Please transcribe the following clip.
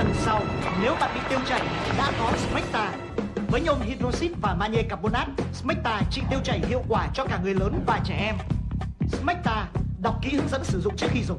Lần sau, nếu bạn bị tiêu chảy, đã có Smecta. Với nhôm hydroxit và magie carbonat, Smecta trị tiêu chảy hiệu quả cho cả người lớn và trẻ em. Smecta, đọc kỹ hướng dẫn sử dụng trước khi dùng.